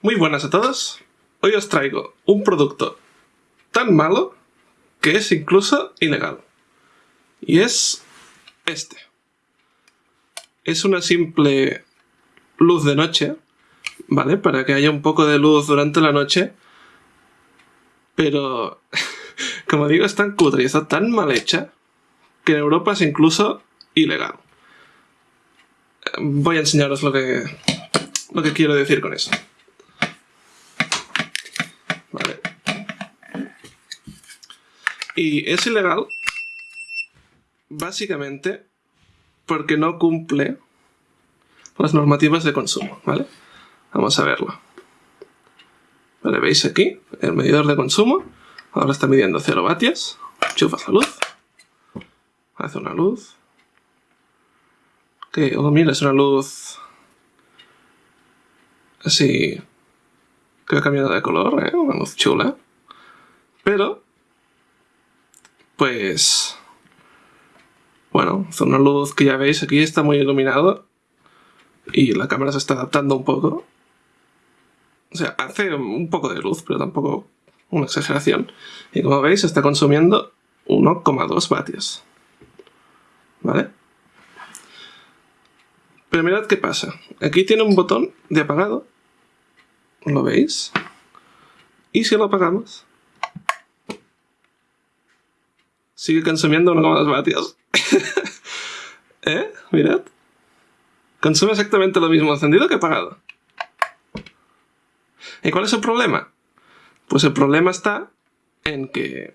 Muy buenas a todos. Hoy os traigo un producto tan malo que es incluso ilegal. Y es este. Es una simple luz de noche, ¿vale? Para que haya un poco de luz durante la noche. Pero, como digo, es tan cutre y está tan mal hecha que en Europa es incluso ilegal. Voy a enseñaros lo que, lo que quiero decir con eso. Y es ilegal básicamente porque no cumple las normativas de consumo, ¿vale? Vamos a verlo. Vale, veis aquí el medidor de consumo. Ahora está midiendo 0 vatios. Chufas la luz. Hace una luz. Ok, oh mira, es una luz así que ha cambiado de color, ¿eh? Una luz chula. Pero pues... Bueno, hace una luz que ya veis aquí está muy iluminado y la cámara se está adaptando un poco. O sea, hace un poco de luz, pero tampoco una exageración. Y como veis, está consumiendo 1,2 vatios. ¿Vale? Pero mirad qué pasa. Aquí tiene un botón de apagado. ¿Lo veis? Y si lo apagamos, sigue consumiendo 1,2 vatios. ¿Eh? Mirad. Consume exactamente lo mismo encendido que apagado. ¿Y cuál es el problema? Pues el problema está en que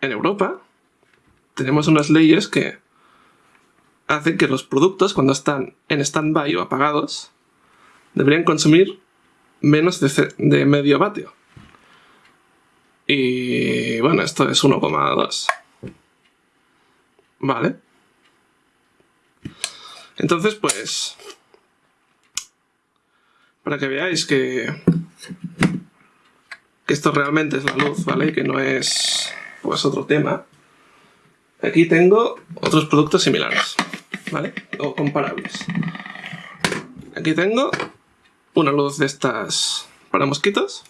en Europa tenemos unas leyes que hacen que los productos, cuando están en stand-by o apagados, deberían consumir menos de, de medio vatio. Y bueno, esto es 1,2. Vale. Entonces, pues... Para que veáis que... Que esto realmente es la luz, ¿vale? Que no es... Pues otro tema. Aquí tengo otros productos similares, ¿vale? O comparables. Aquí tengo una luz de estas para mosquitos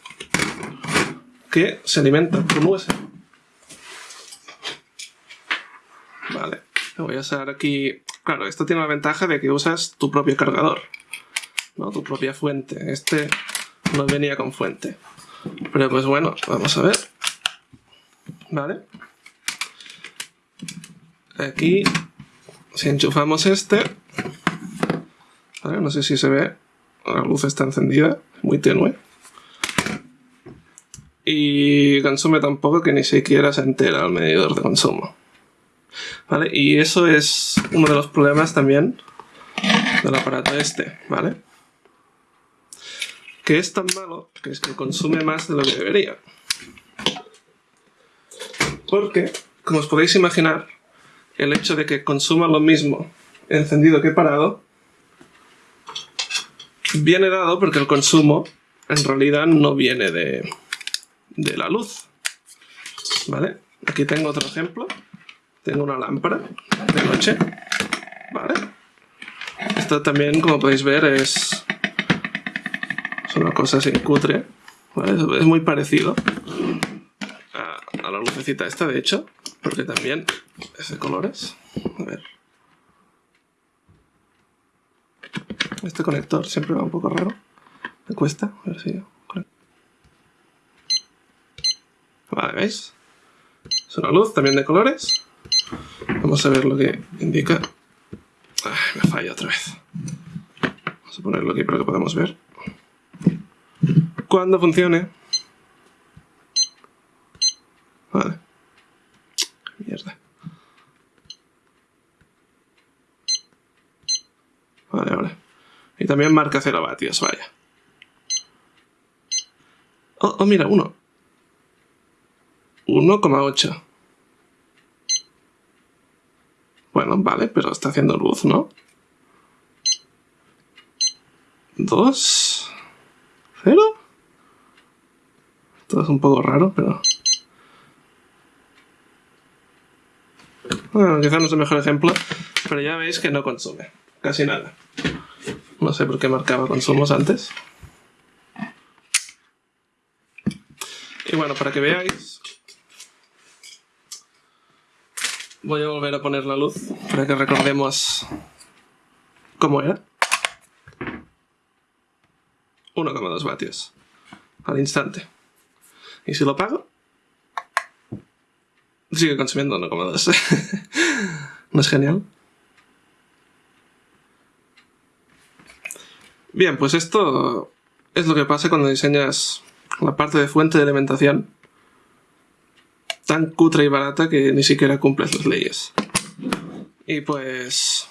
que se alimenta con USB. Vale, voy a usar aquí... Claro, esto tiene la ventaja de que usas tu propio cargador, ¿no? Tu propia fuente. Este no venía con fuente. Pero pues bueno, vamos a ver. Vale. Aquí, si enchufamos este... no sé si se ve, la luz está encendida, muy tenue y consume tan poco que ni siquiera se entera el medidor de consumo. ¿Vale? Y eso es uno de los problemas también del aparato este, ¿vale? Que es tan malo que es que consume más de lo que debería. Porque, como os podéis imaginar, el hecho de que consuma lo mismo encendido que parado viene dado porque el consumo en realidad no viene de, de la luz. ¿Vale? Aquí tengo otro ejemplo. Tengo una lámpara de noche. ¿Vale? Esto también, como podéis ver, es, es una cosa sin cutre. ¿Vale? Es muy parecido a, a la lucecita esta, de hecho, porque también es de colores. A ver. Este conector siempre va un poco raro. Me cuesta. A ver si... Vale, ¿veis? Es una luz también de colores. Vamos a ver lo que indica. me falla otra vez. Vamos a ponerlo aquí para que podamos ver. Cuando funcione. Vale. Mierda. Vale, vale. Y también marca 0 vatios, vaya. Oh, oh mira, uno. 1,8. Bueno, vale, pero está haciendo luz, ¿no? 2, 0. Esto es un poco raro, pero... Bueno, quizás no es el mejor ejemplo, pero ya veis que no consume, casi nada. No sé por qué marcaba consumos antes. Y bueno, para que veáis voy a volver a poner la luz para que recordemos cómo era. 1,2 vatios al instante. Y si lo pago, sigue consumiendo 1,2. ¿No es genial? Bien, pues esto es lo que pasa cuando diseñas la parte de fuente de alimentación tan cutre y barata que ni siquiera cumples las leyes. Y pues...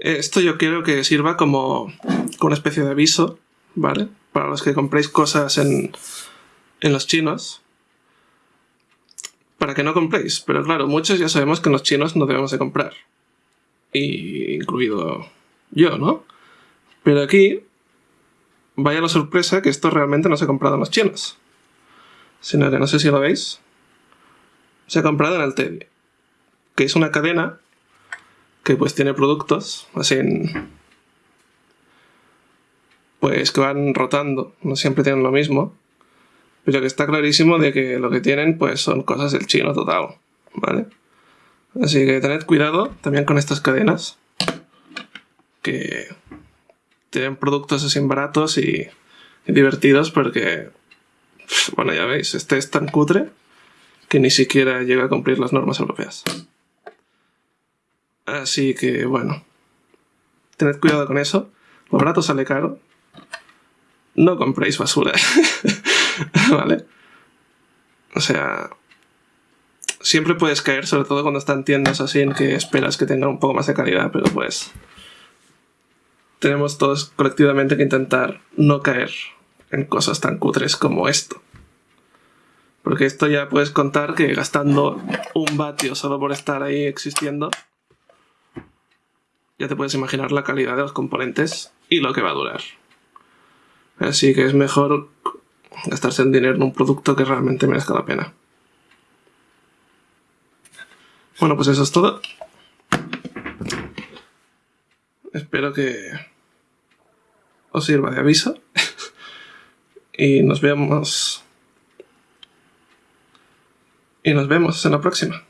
Esto yo quiero que sirva como, una especie de aviso, ¿vale? Para los que compréis cosas en, en los chinos. Para que no compréis. Pero claro, muchos ya sabemos que en los chinos no debemos de comprar. Y incluido yo, ¿no? Pero aquí, vaya la sorpresa que esto realmente no se ha comprado en los chinos sino que no sé si lo veis, se ha comprado en Teddy, que es una cadena que pues tiene productos así pues que van rotando, no siempre tienen lo mismo, pero que está clarísimo de que lo que tienen pues son cosas del chino total, ¿vale? Así que tened cuidado también con estas cadenas, que tienen productos así baratos y divertidos porque bueno, ya veis, este es tan cutre que ni siquiera llega a cumplir las normas europeas. Así que, bueno, tened cuidado con eso. Lo barato sale caro. No compréis basura. ¿Vale? O sea, siempre puedes caer, sobre todo cuando están tiendas así en que esperas que tengan un poco más de calidad, pero pues tenemos todos colectivamente que intentar no caer en cosas tan cutres como esto. Porque esto ya puedes contar que gastando un vatio solo por estar ahí existiendo, ya te puedes imaginar la calidad de los componentes y lo que va a durar. Así que es mejor gastarse el dinero en un producto que realmente merezca la pena. Bueno, pues eso es todo. Espero que os sirva de aviso y nos vemos y nos vemos en la próxima.